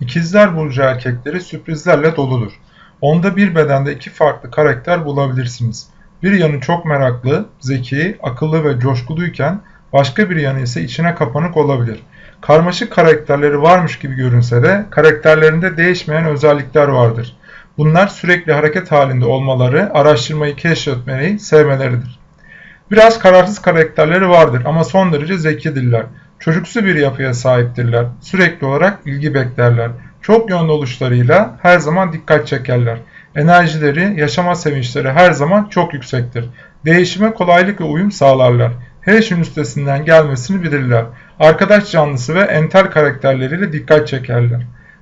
İkizler Burcu erkekleri sürprizlerle doludur. Onda bir bedende iki farklı karakter bulabilirsiniz. Bir yanı çok meraklı, zeki, akıllı ve coşkuluyken başka bir yanı ise içine kapanık olabilir. Karmaşık karakterleri varmış gibi görünse de karakterlerinde değişmeyen özellikler vardır. Bunlar sürekli hareket halinde olmaları, araştırmayı keşfetmeyi sevmeleridir. Biraz kararsız karakterleri vardır ama son derece zekidirler. Çocuksu bir yapıya sahiptirler. Sürekli olarak ilgi beklerler. Çok yönlü oluşlarıyla her zaman dikkat çekerler. Enerjileri, yaşama sevinçleri her zaman çok yüksektir. Değişime kolaylık ve uyum sağlarlar. Her işin üstesinden gelmesini bilirler. Arkadaş canlısı ve entel karakterleriyle dikkat çekerler.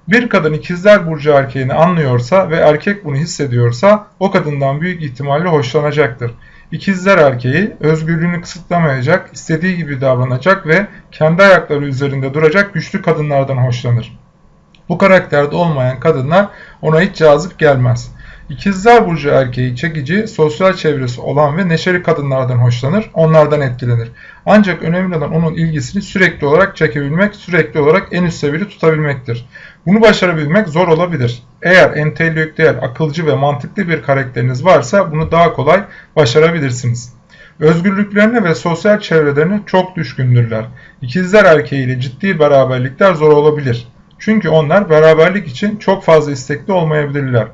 Bir kadın ikizler burcu erkeğini anlıyorsa ve erkek bunu hissediyorsa o kadından büyük ihtimalle hoşlanacaktır. İkizler erkeği özgürlüğünü kısıtlamayacak, istediği gibi davranacak ve kendi ayakları üzerinde duracak güçlü kadınlardan hoşlanır. Bu karakterde olmayan kadınlar ona hiç cazip gelmez. İkizler Burcu erkeği çekici, sosyal çevresi olan ve neşeli kadınlardan hoşlanır, onlardan etkilenir. Ancak önemli olan onun ilgisini sürekli olarak çekebilmek, sürekli olarak en üst seviyede tutabilmektir. Bunu başarabilmek zor olabilir. Eğer entelektüel, akılcı ve mantıklı bir karakteriniz varsa bunu daha kolay başarabilirsiniz. Özgürlüklerine ve sosyal çevrelerine çok düşkündürler. İkizler erkeğiyle ciddi beraberlikler zor olabilir. Çünkü onlar beraberlik için çok fazla istekli olmayabilirler.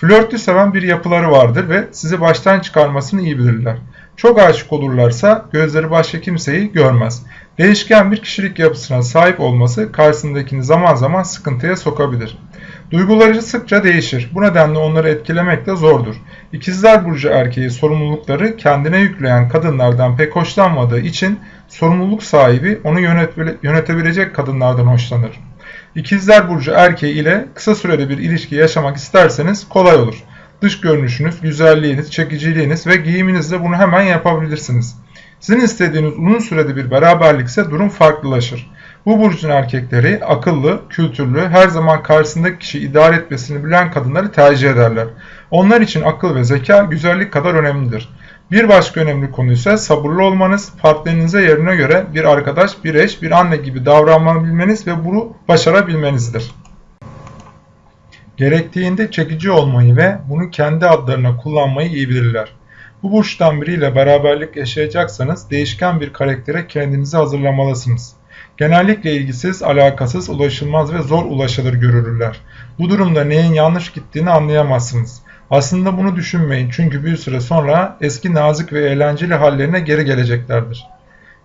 Flörtü seven bir yapıları vardır ve sizi baştan çıkarmasını iyi bilirler. Çok aşık olurlarsa gözleri başka kimseyi görmez. Değişken bir kişilik yapısına sahip olması karşısındakini zaman zaman sıkıntıya sokabilir. Duyguları sıkça değişir. Bu nedenle onları etkilemek de zordur. İkizler Burcu erkeği sorumlulukları kendine yükleyen kadınlardan pek hoşlanmadığı için sorumluluk sahibi onu yönetebilecek kadınlardan hoşlanır. İkizler Burcu erkeği ile kısa sürede bir ilişki yaşamak isterseniz kolay olur. Dış görünüşünüz, güzelliğiniz, çekiciliğiniz ve giyiminizle bunu hemen yapabilirsiniz. Sizin istediğiniz uzun sürede bir beraberlikse durum farklılaşır. Bu burcun erkekleri akıllı, kültürlü, her zaman karşısındaki kişi idare etmesini bilen kadınları tercih ederler. Onlar için akıl ve zeka güzellik kadar önemlidir. Bir başka önemli konu ise sabırlı olmanız, partnerinize yerine göre bir arkadaş, bir eş, bir anne gibi davranmabilmeniz ve bunu başarabilmenizdir. Gerektiğinde çekici olmayı ve bunu kendi adlarına kullanmayı iyi bilirler. Bu burçtan biriyle beraberlik yaşayacaksanız değişken bir karaktere kendinizi hazırlamalısınız. Genellikle ilgisiz, alakasız, ulaşılmaz ve zor ulaşılır görülürler. Bu durumda neyin yanlış gittiğini anlayamazsınız. Aslında bunu düşünmeyin çünkü bir süre sonra eski nazik ve eğlenceli hallerine geri geleceklerdir.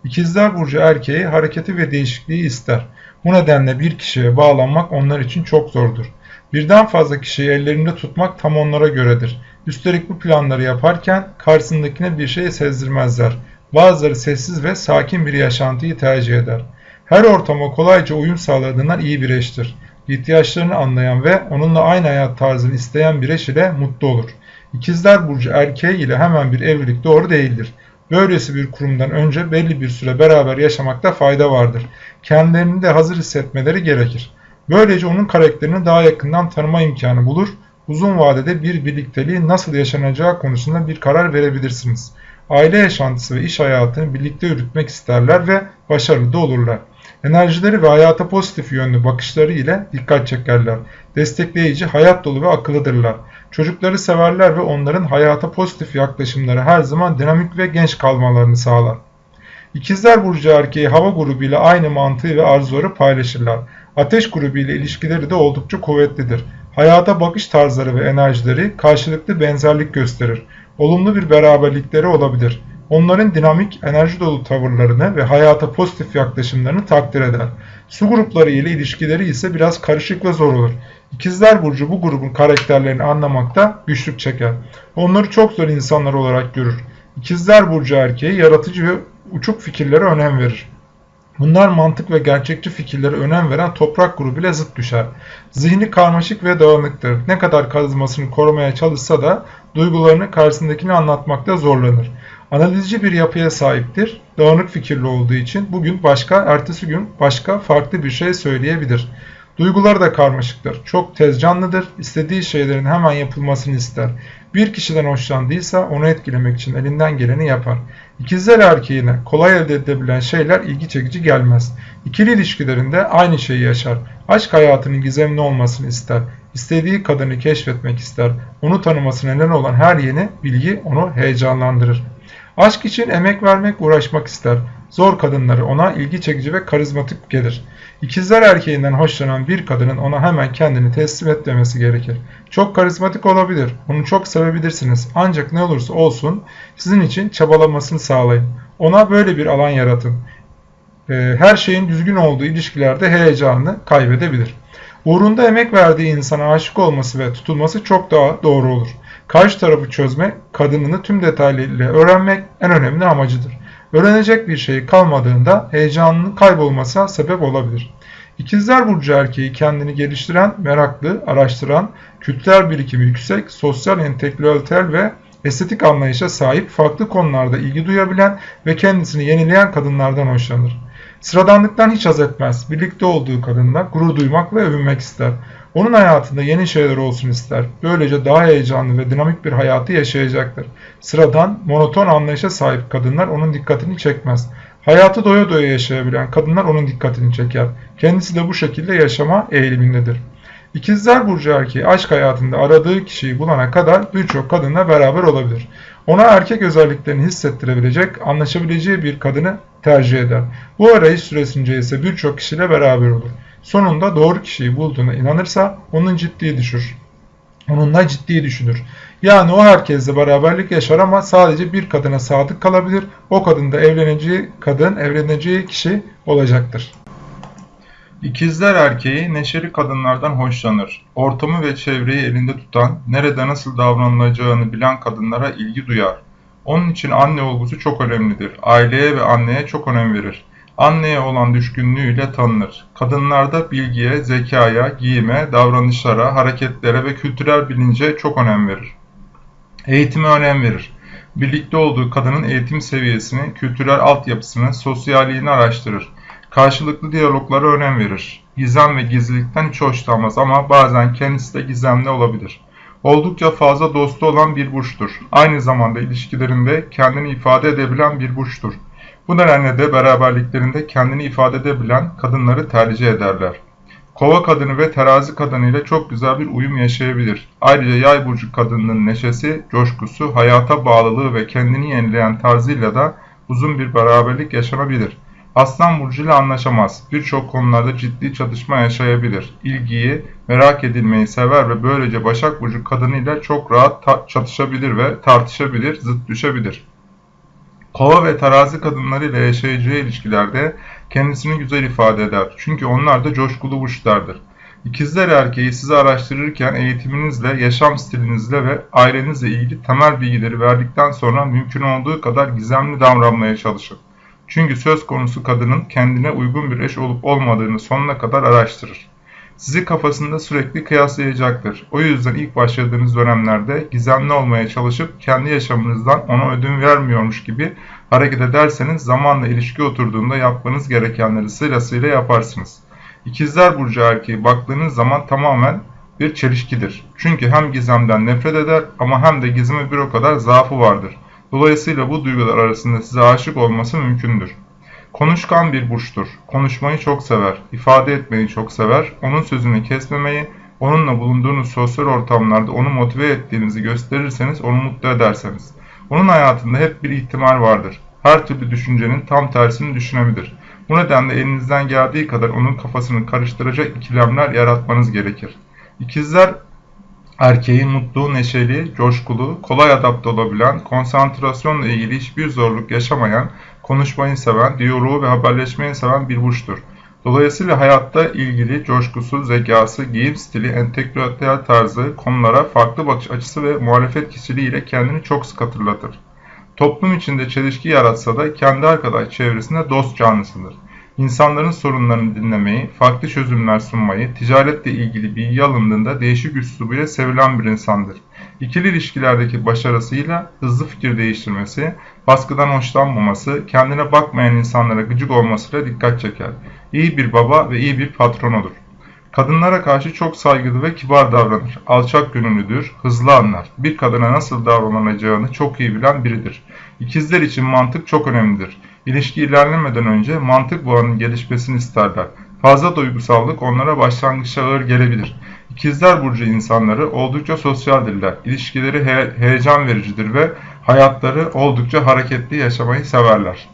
İkizler Burcu erkeği hareketi ve değişikliği ister. Bu nedenle bir kişiye bağlanmak onlar için çok zordur. Birden fazla kişiyi ellerinde tutmak tam onlara göredir. Üstelik bu planları yaparken karşısındakine bir şey sezdirmezler. Bazıları sessiz ve sakin bir yaşantıyı tercih eder. Her ortama kolayca uyum sağladığından iyi bir eştir ihtiyaçlarını anlayan ve onunla aynı hayat tarzını isteyen bir eş ile mutlu olur. İkizler Burcu erkeği ile hemen bir evlilik doğru değildir. Böylesi bir kurumdan önce belli bir süre beraber yaşamakta fayda vardır. Kendilerini de hazır hissetmeleri gerekir. Böylece onun karakterini daha yakından tanıma imkanı bulur, uzun vadede bir birlikteliği nasıl yaşanacağı konusunda bir karar verebilirsiniz. Aile yaşantısı ve iş hayatını birlikte yürütmek isterler ve başarılı da olurlar. Enerjileri ve hayata pozitif yönlü bakışları ile dikkat çekerler. Destekleyici, hayat dolu ve akıllıdırlar. Çocukları severler ve onların hayata pozitif yaklaşımları her zaman dinamik ve genç kalmalarını sağlar. İkizler Burcu erkeği hava grubu ile aynı mantığı ve arzuları paylaşırlar. Ateş grubu ile ilişkileri de oldukça kuvvetlidir. Hayata bakış tarzları ve enerjileri karşılıklı benzerlik gösterir. Olumlu bir beraberlikleri olabilir onların dinamik, enerji dolu tavırlarını ve hayata pozitif yaklaşımlarını takdir eder. Su grupları ile ilişkileri ise biraz karışık ve zor olur. İkizler Burcu bu grubun karakterlerini anlamakta güçlük çeker. Onları çok zor insanlar olarak görür. İkizler Burcu erkeği yaratıcı ve uçuk fikirlere önem verir. Bunlar mantık ve gerçekçi fikirlere önem veren toprak grubuyla zıt düşer. Zihni karmaşık ve dağınıktır. Ne kadar karizmasını korumaya çalışsa da duygularını karşısındakini anlatmakta zorlanır. Analizci bir yapıya sahiptir. Dağınık fikirli olduğu için bugün başka, ertesi gün başka farklı bir şey söyleyebilir. Duyguları da karmaşıktır. Çok tez canlıdır. İstediği şeylerin hemen yapılmasını ister. Bir kişiden hoşlandıysa onu etkilemek için elinden geleni yapar. İkizler erkeğine kolay elde edilebilen şeyler ilgi çekici gelmez. İkili ilişkilerinde aynı şeyi yaşar. Aşk hayatının gizemli olmasını ister. İstediği kadını keşfetmek ister. Onu tanımasına neden olan her yeni bilgi onu heyecanlandırır. Aşk için emek vermek, uğraşmak ister. Zor kadınları ona ilgi çekici ve karizmatik gelir. İkizler erkeğinden hoşlanan bir kadının ona hemen kendini teslim etmemesi gerekir. Çok karizmatik olabilir, onu çok sevebilirsiniz ancak ne olursa olsun sizin için çabalamasını sağlayın. Ona böyle bir alan yaratın. Ee, her şeyin düzgün olduğu ilişkilerde heyecanını kaybedebilir. Uğrunda emek verdiği insana aşık olması ve tutulması çok daha doğru olur. Karşı tarafı çözmek, kadınını tüm detaylarıyla öğrenmek en önemli amacıdır. Öğrenecek bir şey kalmadığında heyecanının kaybolmasına sebep olabilir. İkizler Burcu erkeği kendini geliştiren, meraklı, araştıran, kültürel birikimi yüksek, sosyal, entelektüel ve estetik anlayışa sahip, farklı konularda ilgi duyabilen ve kendisini yenileyen kadınlardan hoşlanır. Sıradanlıktan hiç haz etmez. Birlikte olduğu kadınla gurur duymak ve övünmek ister. Onun hayatında yeni şeyler olsun ister. Böylece daha heyecanlı ve dinamik bir hayatı yaşayacaktır. Sıradan, monoton anlayışa sahip kadınlar onun dikkatini çekmez. Hayatı doya doya yaşayabilen kadınlar onun dikkatini çeker. Kendisi de bu şekilde yaşama eğilimindedir. İkizler Burcu erkeği aşk hayatında aradığı kişiyi bulana kadar birçok kadınla beraber olabilir. Ona erkek özelliklerini hissettirebilecek, anlaşabileceği bir kadını tercih eder. Bu arayış süresince ise birçok kişiyle beraber olur. Sonunda doğru kişiyi bulduğuna inanırsa onun ciddi düşür. Onunla ciddi düşünür. Yani o herkesle beraberlik yaşar ama sadece bir kadına sadık kalabilir. O kadın da evleneceği kadın, evleneceği kişi olacaktır. İkizler erkeği neşeli kadınlardan hoşlanır. Ortamı ve çevreyi elinde tutan, nerede nasıl davranılacağını bilen kadınlara ilgi duyar. Onun için anne olgusu çok önemlidir. Aileye ve anneye çok önem verir. Anneye olan düşkünlüğüyle tanınır. Kadınlarda bilgiye, zekaya, giyime, davranışlara, hareketlere ve kültürel bilince çok önem verir. Eğitime önem verir. Birlikte olduğu kadının eğitim seviyesini, kültürel altyapısını, sosyalliğini araştırır. Karşılıklı diyaloglara önem verir. Gizem ve gizlilikten hiç hoşlanmaz ama bazen kendisi de gizemli olabilir. Oldukça fazla dostu olan bir burçtur. Aynı zamanda ilişkilerinde kendini ifade edebilen bir burçtur. Bu nedenle de beraberliklerinde kendini ifade edebilen kadınları tercih ederler. Kova kadını ve terazi kadını ile çok güzel bir uyum yaşayabilir. Ayrıca yay burcu kadınının neşesi, coşkusu, hayata bağlılığı ve kendini yenileyen tarzıyla da uzun bir beraberlik yaşanabilir. Aslan burcu ile anlaşamaz. Birçok konularda ciddi çatışma yaşayabilir. İlgiyi, merak edilmeyi sever ve böylece Başak burcu kadınıyla çok rahat çatışabilir ve tartışabilir, zıt düşebilir. Kova ve terazi kadınlarıyla yaşayacağı ilişkilerde kendisini güzel ifade eder. Çünkü onlar da coşkulu burçlardır. İkizler erkeği sizi araştırırken eğitiminizle, yaşam stilinizle ve ailenizle ilgili temel bilgileri verdikten sonra mümkün olduğu kadar gizemli davranmaya çalışın. Çünkü söz konusu kadının kendine uygun bir eş olup olmadığını sonuna kadar araştırır. Sizi kafasında sürekli kıyaslayacaktır. O yüzden ilk başladığınız dönemlerde gizemli olmaya çalışıp kendi yaşamınızdan ona ödün vermiyormuş gibi hareket ederseniz zamanla ilişki oturduğunda yapmanız gerekenleri sırasıyla yaparsınız. İkizler Burcu erkeği baktığınız zaman tamamen bir çelişkidir. Çünkü hem gizemden nefret eder ama hem de gizeme bir o kadar zaafı vardır. Dolayısıyla bu duygular arasında size aşık olması mümkündür. Konuşkan bir burçtur. Konuşmayı çok sever, ifade etmeyi çok sever, onun sözünü kesmemeyi, onunla bulunduğunuz sosyal ortamlarda onu motive ettiğinizi gösterirseniz onu mutlu ederseniz. Onun hayatında hep bir ihtimal vardır. Her türlü düşüncenin tam tersini düşünebilir. Bu nedenle elinizden geldiği kadar onun kafasını karıştıracak ikilemler yaratmanız gerekir. İkizler erkeğin mutlu, neşeli, coşkulu, kolay adapte olabilen, konsantrasyonla ilgili hiçbir zorluk yaşamayan, konuşmayı seven, diyaloğu ve haberleşmeyi seven bir burçtur. Dolayısıyla hayatta ilgili coşkusu, zekası, giyim stili, entelektüel tarzı, konulara farklı bakış açısı ve muhalefet kişiliğiyle kendini çok sık hatırlatır. Toplum içinde çelişki yaratsa da kendi arkadaş çevresinde dost canlısıdır. İnsanların sorunlarını dinlemeyi, farklı çözümler sunmayı, ticaretle ilgili bilgi alındığında değişik üslubuyla sevilen bir insandır. İkili ilişkilerdeki başarısıyla hızlı fikir değiştirmesi, baskıdan hoşlanmaması, kendine bakmayan insanlara gıcık olmasıyla dikkat çeker. İyi bir baba ve iyi bir patronudur. Kadınlara karşı çok saygılı ve kibar davranır. Alçak gönüllüdür, hızlı anlar. Bir kadına nasıl davranılacağını çok iyi bilen biridir. İkizler için mantık çok önemlidir. İlişki ilerlemeden önce mantık bağının gelişmesini isterler. Fazla duygusallık onlara başlangıçta ağır gelebilir. İkizler Burcu insanları oldukça sosyaldirler. İlişkileri he- heyecan vericidir ve hayatları oldukça hareketli yaşamayı severler.